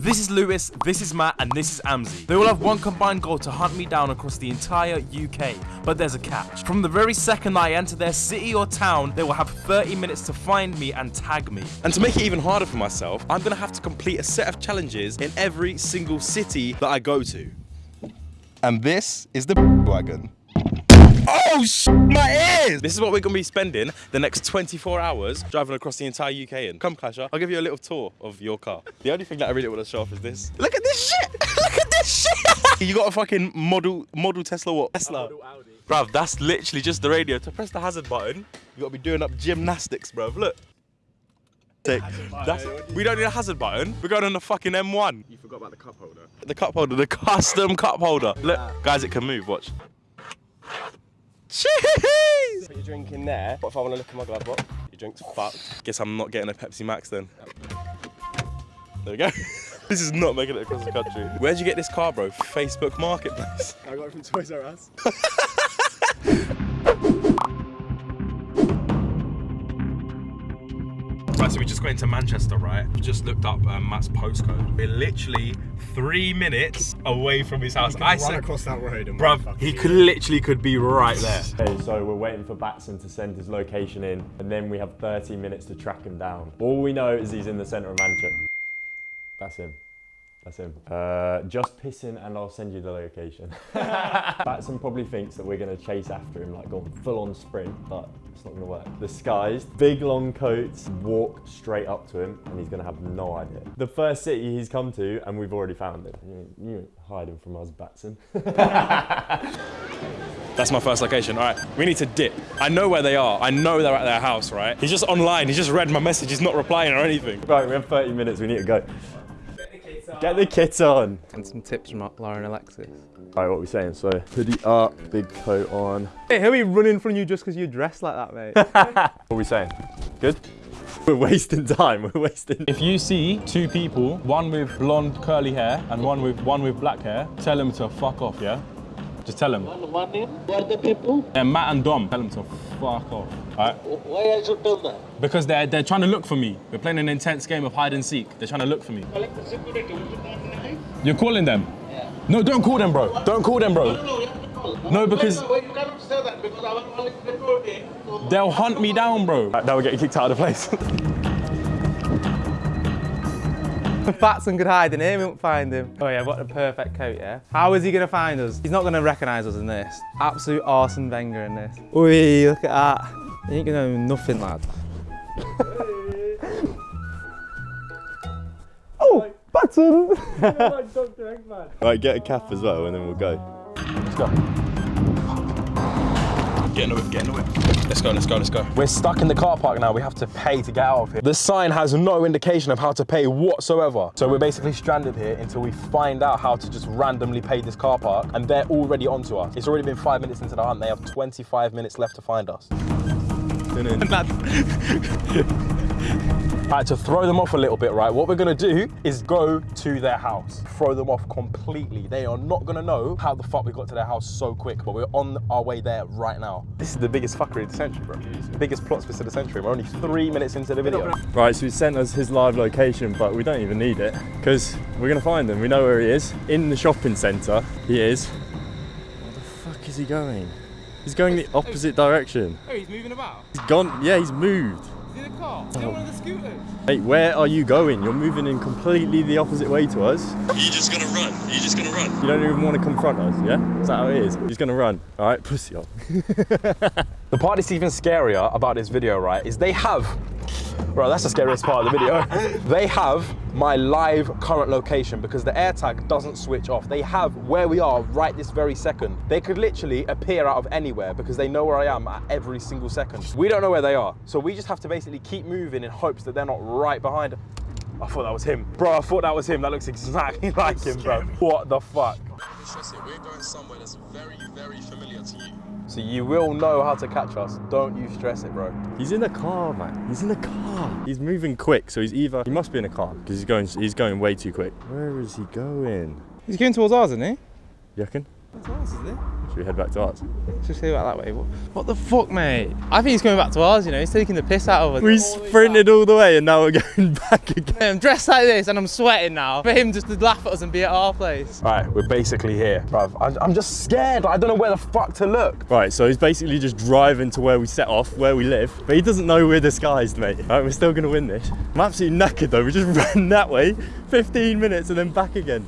This is Lewis, this is Matt, and this is Amzi. They all have one combined goal to hunt me down across the entire UK, but there's a catch. From the very second I enter their city or town, they will have 30 minutes to find me and tag me. And to make it even harder for myself, I'm gonna have to complete a set of challenges in every single city that I go to. And this is the wagon. Oh, sh my ears! This is what we're gonna be spending the next 24 hours driving across the entire UK in. Come, Clasher, I'll give you a little tour of your car. The only thing that I really want to show off is this. Look at this shit! Look at this shit! you got a fucking model model Tesla what? Tesla. Bruv, that's literally just the radio. To press the hazard button, you gotta be doing up gymnastics, bruv. Look. Take. That's, we don't need a hazard button. We're going on the fucking M1. You forgot about the cup holder. The cup holder, the custom cup holder. Look, guys, it can move. Watch. Cheese! Put your drink in there. What if I want to look at my glove box? Your drink's fucked. Guess I'm not getting a Pepsi Max then. There we go. this is not making it across the country. Where'd you get this car, bro? Facebook Marketplace. I got it from Toys R Us. so we just got into Manchester, right? We just looked up um, Matt's postcode. We're literally three minutes away from his house. I run said, across that road and bruv, he could literally could be right there. Okay, so we're waiting for Batson to send his location in, and then we have 30 minutes to track him down. All we know is he's in the centre of Manchester. That's him. That's him. Uh, just piss in and I'll send you the location. Batson probably thinks that we're going to chase after him, like go on full on sprint, but it's not going to work. Disguised, big long coats, walk straight up to him, and he's going to have no idea. The first city he's come to, and we've already found him. You, ain't hiding from us, Batson. That's my first location. All right, we need to dip. I know where they are. I know they're at their house, right? He's just online. He just read my message. He's not replying or anything. right, we have 30 minutes, we need to go. Get the kit on. And some tips from Lauren Alexis. Alright, what are we saying? So, hoodie up, big coat on. Hey, he'll be running from you just because you're dressed like that, mate. What are we saying? Good? We're wasting time, we're wasting If you see two people, one with blonde curly hair and one with one with black hair, tell them to fuck off, yeah? Just tell them. One name, who are the people? And Matt and Dom, tell them to fuck off. Alright? Why I should tell them? Because they're they're trying to look for me. We're playing an intense game of hide and seek. They're trying to look for me. Collect the security, will you not deny? You're calling them? Yeah. No, don't call them, bro. Don't call them, bro. No, no, you have to call. No, because- Why you cannot say that? Because I was calling security. So They'll hunt me down, bro. Now we're getting kicked out of the place. Batson could hide in here, eh? we won't find him. Oh yeah, what a perfect coat, yeah? How is he gonna find us? He's not gonna recognise us in this. Absolute Arsene Wenger in this. Oi, look at that. You ain't gonna know nothing, lad. oh, Batson! right, get a cap as well and then we'll go. Let's go. Get in the whip, get in the whip. Let's go, let's go, let's go. We're stuck in the car park now. We have to pay to get out of here. The sign has no indication of how to pay whatsoever. So we're basically stranded here until we find out how to just randomly pay this car park. And they're already onto us. It's already been five minutes into the hunt. They have 25 minutes left to find us. Right, to throw them off a little bit, right, what we're gonna do is go to their house. Throw them off completely. They are not gonna know how the fuck we got to their house so quick, but we're on our way there right now. This is the biggest fuckery of the century, bro. Biggest plot twist of the century. We're only three minutes into the video. Right, so he sent us his live location, but we don't even need it because we're gonna find him. We know where he is. In the shopping centre, he is. Where the fuck is he going? He's going the opposite direction. Oh, he's moving about. He's gone, yeah, he's moved. He's in car. He's on one of the scooters. Hey, where are you going? You're moving in completely the opposite way to us. You're you just gonna run? You're you just gonna run? You don't even want to confront us, yeah? Is that how it is? He's gonna run. All right, pussy on. The part that's even scarier about this video, right, is they have, bro, that's the scariest part of the video. they have my live current location because the AirTag doesn't switch off. They have where we are right this very second. They could literally appear out of anywhere because they know where I am at every single second. We don't know where they are. So we just have to basically keep moving in hopes that they're not right behind. I thought that was him. Bro, I thought that was him. That looks exactly like him, bro. What the fuck? We're going somewhere that's very, very familiar to you. So you will know how to catch us. Don't you stress it, bro. He's in a car, man. He's in a car. He's moving quick, so he's either he must be in a car because he's going he's going way too quick. Where is he going? He's going towards ours, isn't he? You reckon? That's ours, isn't it? Should we head back to ours? Just go back that way. What, what the fuck, mate? I think he's coming back to ours, you know. He's taking the piss out of us. We sprinted all the way and now we're going back again. I'm dressed like this and I'm sweating now. For him just to laugh at us and be at our place. Right, we're basically here, bruv. I'm just scared. I don't know where the fuck to look. Right, so he's basically just driving to where we set off, where we live, but he doesn't know we're disguised, mate. Right, we're still gonna win this. I'm absolutely knackered though. We just ran that way, 15 minutes and then back again.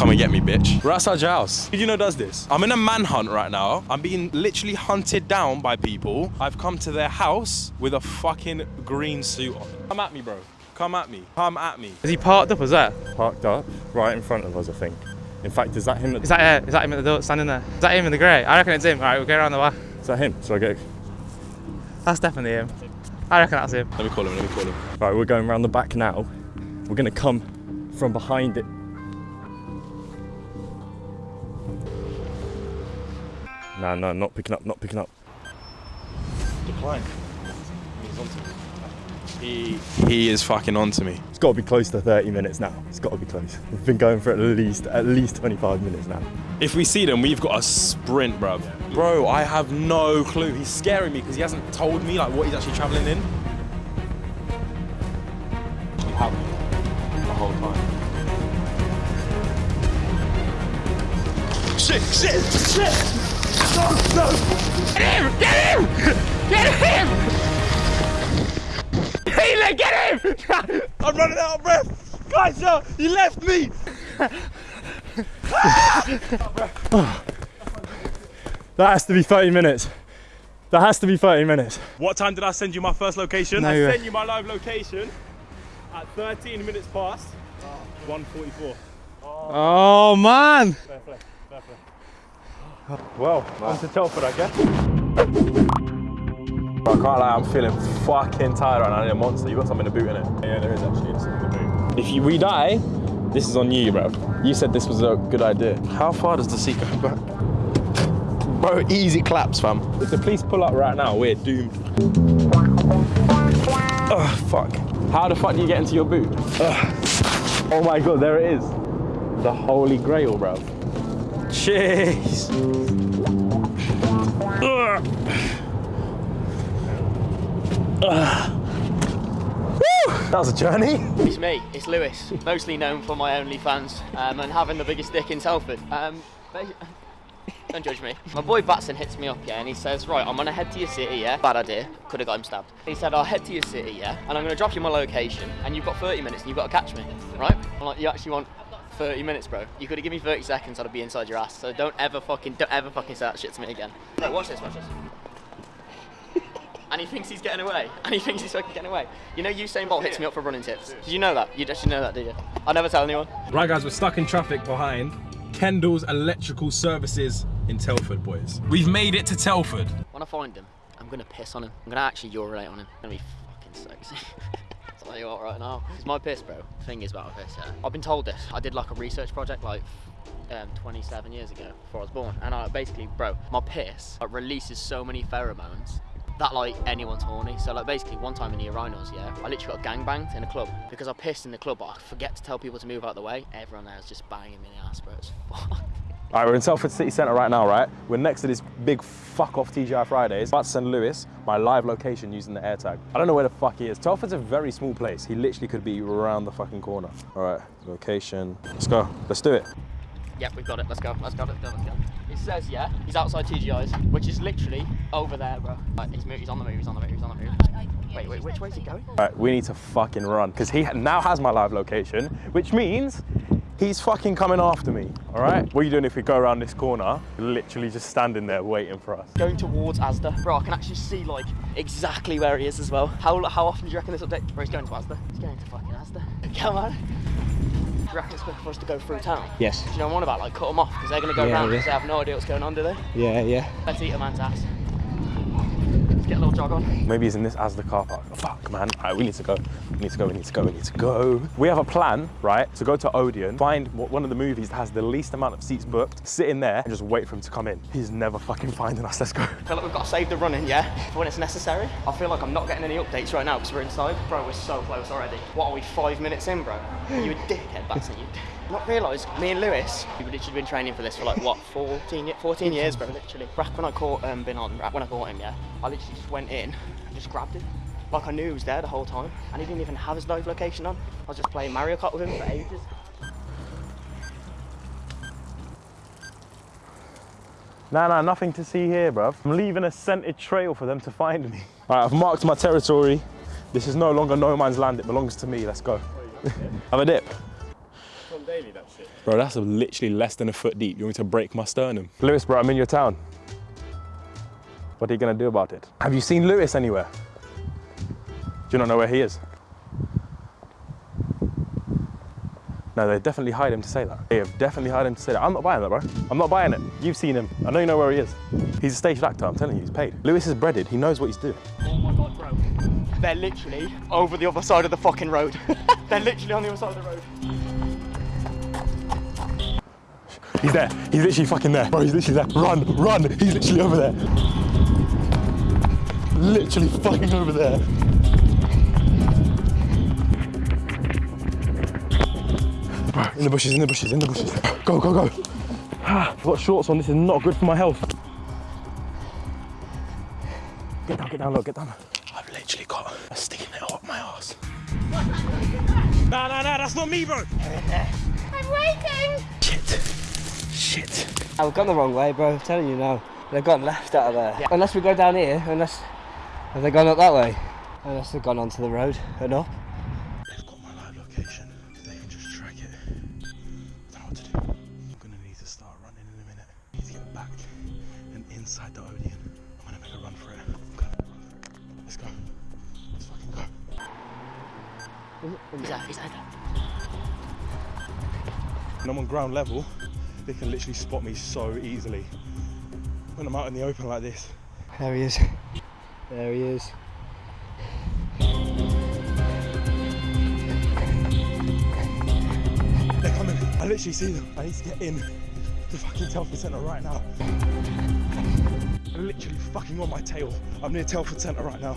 Come and get me, bitch. We're outside your house. Who do you know does this? I'm in a manhunt right now. I'm being literally hunted down by people. I've come to their house with a fucking green suit on. Come at me, bro. Come at me. Come at me. Is he parked up is that? Parked up right in front of us, I think. In fact, is that him? At, Is that, uh, is that him at the door standing there? Is that him in the grey? I reckon it's him. All right, we'll go around the back. is that him? So I go. That's definitely him. I reckon that's him. Let me call him. Let me call him. Right, we're going around the back now. We're gonna come from behind it. No, no, not picking up, not picking up. Decline. He's onto me. He, he is fucking onto me. It's got to be close to 30 minutes now. It's got to be close. We've been going for at least at least 25 minutes now. If we see them, we've got a sprint, bruv. Bro, I have no clue. He's scaring me because he hasn't told me like what he's actually traveling in. He had me the whole time. Shit, shit, shit! No, no! Get him! Get him! Get him! Healer, get him! I'm running out of breath! Guys, no, he left me! That has to be 30 minutes. That has to be 30 minutes. What time did I send you my first location? No I uh, sent you my live location at 13 minutes past 1.44. Oh, man. Well, on to Telford, I guess. I can't lie, I'm feeling fucking tired right now. I need a monster. You got something to boot in it. Yeah, there is actually something to boot. If you, we die, this is on you, bro. You said this was a good idea. How far does the seat go back? Bro, easy claps, fam. If the police pull up right now, we're doomed. Oh, fuck. How the fuck do you get into your boot? Ugh. Oh my god, there it is. The holy grail, bro. Jeez. Ugh. Ugh. Woo! That was a journey. It's me, it's Lewis, mostly known for my OnlyFans um, and having the biggest dick in Telford. Um, don't judge me. My boy Batson hits me up, yeah, and he says, right, I'm gonna head to your city, yeah? Bad idea, could have got him stabbed. He said, I'll head to your city, yeah, and I'm gonna drop you my location, and you've got 30 minutes and you've got to catch me, right? I'm like, you actually want 30 minutes, bro? You could have given me 30 seconds, I'd be inside your ass, so don't ever fucking, don't ever fucking say that shit to me again. No, watch this, watch this. And he thinks he's getting away. And he thinks he's fucking getting away. You know Usain Bolt hits me up for running tips. Did you know that? You actually know that, did you? I'll never tell anyone. Right, guys, we're stuck in traffic behind Kendall's Electrical Services in Telford, boys. We've made it to Telford. When I find him, I'm gonna piss on him. I'm gonna actually urinate on him. It's gonna be fucking sexy. Tell you what right now. It's my piss, bro. Thing is about my piss, yeah. I've been told this. I did like a research project like um, 27 years ago before I was born. And I basically, bro, my piss like, releases so many pheromones that like anyone's horny. So like basically one time in the urinals, yeah, I literally got gang banged in a club because I pissed in the club, but I forget to tell people to move out of the way. Everyone there was just banging me in the ass, bro. It's fucked. All right, we're in Telford City Centre right now, right? We're next to this big fuck off TGI Fridays. About to send Lewis my live location using the AirTag. I don't know where the fuck he is. Telford's a very small place. He literally could be around the fucking corner. All right, location. Let's go. Let's do it. Yep, we've got it. Let's go. Let's go. Let's go. Let's go. It says, yeah, he's outside TGI's, which is literally over there, bro. Right, he's, he's on the move. He's on the move. He's on the move. Wait, wait. Which way is he going? All right, we need to fucking run because he now has my live location, which means he's fucking coming after me. All right. What are you doing if we go around this corner? Literally just standing there waiting for us. Going towards Asda. Bro, I can actually see like exactly where he is as well. How how often do you reckon this update? Bro, he's going to Asda. He's going to fucking Asda. Come on. Do you reckon it's quicker for us to go through town? Yes. Do you know what I'm on about? Like cut them off because they're going to go Yeah, round yeah. because they have no idea what's going on, do they? Yeah, yeah. Let's eat a man's ass. Let's get a little jog on. Maybe he's in this as the car park. Fuck, man. All right, we need to go. We need to go. We need to go. We need to go. We have a plan, right? To go to Odeon, find one of the movies that has the least amount of seats booked, sit in there, and just wait for him to come in. He's never fucking finding us. Let's go. I feel like we've got to save the running, yeah, for when it's necessary. I feel like I'm not getting any updates right now because we're inside. Bro, we're so close already. What are we, five minutes in, bro? You a dickhead, Batson, you not realised, me and Lewis, we've literally been training for this for like, what, 14, ye- 14 years, bro, literally. Back when I caught um, Bin on, when I caught him, yeah, I literally just went in and just grabbed him. Like I knew he was there the whole time, and he didn't even have his live location on. I was just playing Mario Kart with him for ages. Nah, nah, nothing to see here, bruv. I'm leaving a scented trail for them to find me. All right, I've marked my territory. This is no longer no man's land. It belongs to me. Let's go. Have a dip. Bro, that's literally less than a foot deep. You want me to break my sternum? Lewis, bro, I'm in your town. What are you gonna do about it? Have you seen Lewis anywhere? Do you not know where he is? No, they definitely hired him to say that. They have definitely hired him to say that. I'm not buying that, bro. I'm not buying it. You've seen him. I know you know where he is. He's a stage actor, I'm telling you, he's paid. Lewis is breaded. He knows what he's doing. Oh my god, bro. They're literally over the other side of the fucking road. They're literally on the other side of the road. He's there. He's literally fucking there. Bro, he's literally there. Run, run. He's literally over there. Literally fucking over there. Bro, in the bushes, in the bushes, in the bushes. Go, go, go. Ah, I've got shorts on. This is not good for my health. Get down, get down, look, get down. I've literally got a sticky nail up my ass. Nah, nah, nah, that's not me, bro. I'm waiting. Shit. Shit. We've gone the wrong way, bro. I'm telling you now. They've gone left out of there. Unless we go down here, unless have they gone up that way? Unless they've gone onto the road and up. They've got my live location. They can just track it. I don't know what to do. I'm gonna need to start running in a minute. I need to get back and inside the Odeon. I'm gonna make a run for it. I'm gonna run for it. Let's go. Let's fucking go. He's there, he's there. When I'm on ground level, they can literally spot me so easily. When I'm out in the open like this, There he is. There he is. they're coming. I literally see them. I need to get in the fucking Telford Centre right now. I'm literally fucking on my tail. I'm near Telford Centre right now.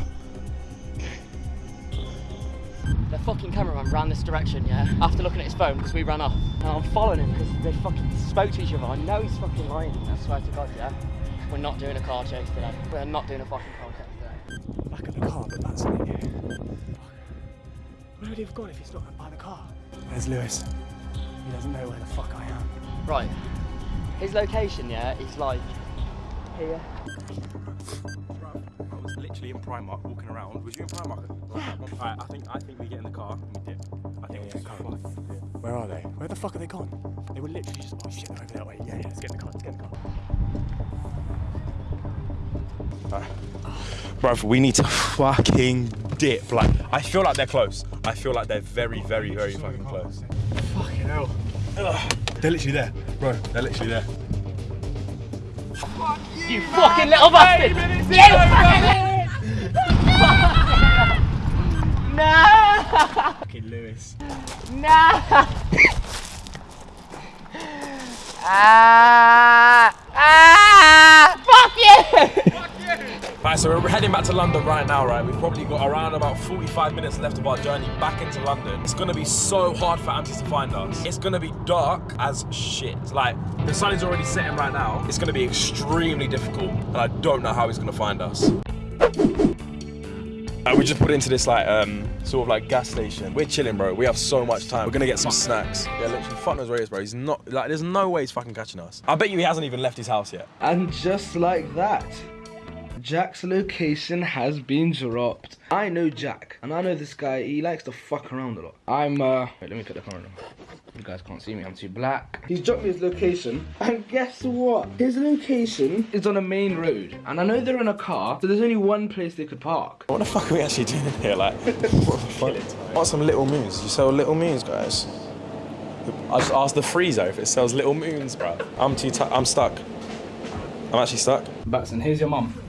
The fucking cameraman ran this direction, yeah, after looking at his phone because we ran off. And I'm following him because they fucking spoke to each other. I know he's fucking lying. I swear to God, yeah. We're not doing a car chase today. We're not doing a fucking car chase today. Back of the car, but that's it. here. Where would he have gone if he's not by the car? There's Lewis. He doesn't know where the fuck I am. Right. His location, yeah, is like here. I literally in Primark walking around. Was you in Primark? Alright, I think I think we get in the car and we dip. I think we get in. Where are they? Where the fuck are they gone? They were literally just oh shit, they're over that way. Yeah, yeah, let's get in the car, let's get in the car. Alright. Bruv, we need to fucking dip. Like, I feel like they're close. I feel like they're very, very, very fucking close. Fucking hell. Ugh. They're literally there. Bro, they're literally there. You fucking little bastard! You fucking No! Fucking Lewis. No! Ah! Ah! Fuck you! Fuck you! Right, so we're heading back to London right now, right? We've probably got around about 45 minutes left of our journey back into London. It's gonna be so hard for Amzi to find us. It's gonna be dark as shit. Like, the sun is already setting right now. It's gonna be extremely difficult, and I don't know how he's gonna find us. We just put into this like um sort of like gas station. We're chilling, bro. We have so much time. We're gonna get some snacks. Yeah, literally, fuck knows where he is, bro. He's not like. There's no way he's fucking catching us. I bet you he hasn't even left his house yet. And just like that, Jack's location has been dropped. I know Jack, and I know this guy, he likes to fuck around a lot. I'm, uh, wait, let me put the camera on. You guys can't see me, I'm too black. He's dropped me his location, and guess what? His location is on a main road, and I know they're in a car, so there's only one place they could park. What the fuck are we actually doing in here? Like, what the fuck? Want some little moons? You sell little moons, guys? I just asked the freezer if it sells little moons, bro. I'm too. I'm stuck. I'm actually stuck. Batson, here's your mum.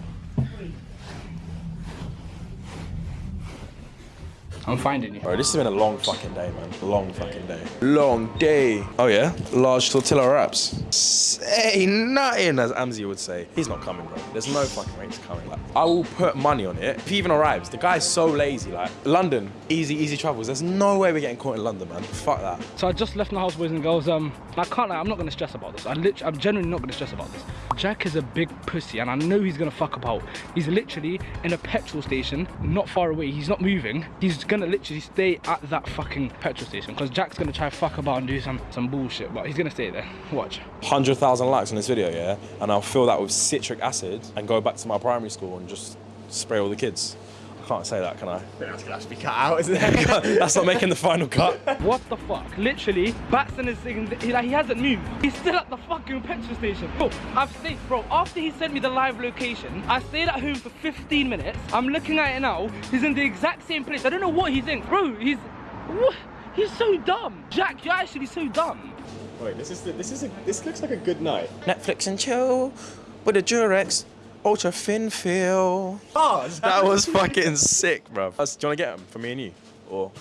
I'm finding you. Bro, this has been a long fucking day, man. Long fucking day. Long day. Oh yeah? Large tortilla wraps. Say nothing, as Amzi would say. He's not coming, bro. There's no fucking way he's coming. Like, I will put money on it. If he even arrives, the guy's so lazy. Like, London, easy, easy travels. There's no way we're getting caught in London, man. Fuck that. So I just left my house, boys and girls. Um, I can't lie, I'm not gonna stress about this. I literally, I'm genuinely not gonna stress about this. Jack is a big pussy, and I know he's gonna fuck about. He's literally in a petrol station, not far away. He's not moving. He's gonna literally stay at that fucking petrol station because Jack's gonna try fuck about and do some some bullshit, but he's gonna stay there. Watch. 100,000 likes on this video, yeah? And I'll fill that with citric acid and go back to my primary school and just spray all the kids. I can't say that, can I? That's gonna have to be cut out, isn't it? That's not making the final cut. What the fuck? Literally, Batson is saying he, like, he hasn't moved. He's still at the fucking petrol station. Bro, I've stayed, bro, after he sent me the live location, I stayed at home for 15 minutes. I'm looking at it now. He's in the exact same place. I don't know what he's in. Bro, he's, what? He's so dumb. Jack, you're actually so dumb. Wait, this is the, this is a this looks like a good night. Netflix and chill with a Durex Ultra Thin Feel. Oh, That was fucking sick, bro. Do you want to get them for me and you? Or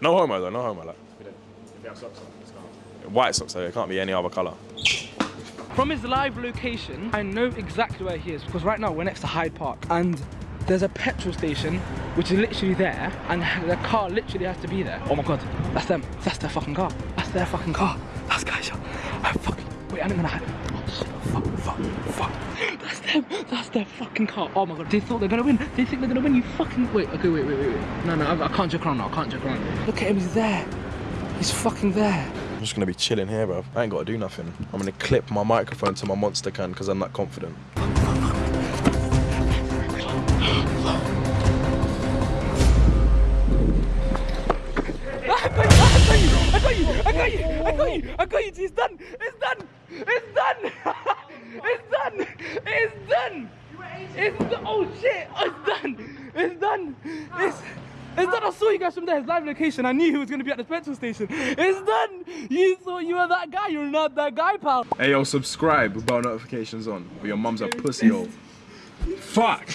no homo though, no homo. Like white socks though. It can't be any other color. From his live location, I know exactly where he is because right now we're next to Hyde Park and there's a petrol station which is literally there and the car literally has to be there. Oh my god, that's them. That's their fucking car. That's their fucking car. That's guys. I fucking wait. I'm gonna hide. Shit! Fuck! Fuck! Fuck! That's them. That's their fucking car. Oh my god. They thought they're gonna win. They think they're gonna win. You fucking wait. Okay, wait, wait, wait, wait. No, no. I, I can't joke around now. I can't joke around. Look at him. He's there. He's fucking there. I'm just gonna be chilling here, bro. I ain't gotta do nothing. I'm gonna clip my microphone to my monster can because I'm not confident. I got you! I got you! I got you! I got you! I got you! It's done! It's done! It's done! It's done! It's done! It's done! Oh shit! It's done! It's done! It's it's done! I saw you guys from there. His live location. I knew he was gonna be at the petrol station. It's done! You thought you were that guy. You're not that guy, pal. Hey yo, subscribe with bell notifications on. Or your mum's a pussy hole. Fuck!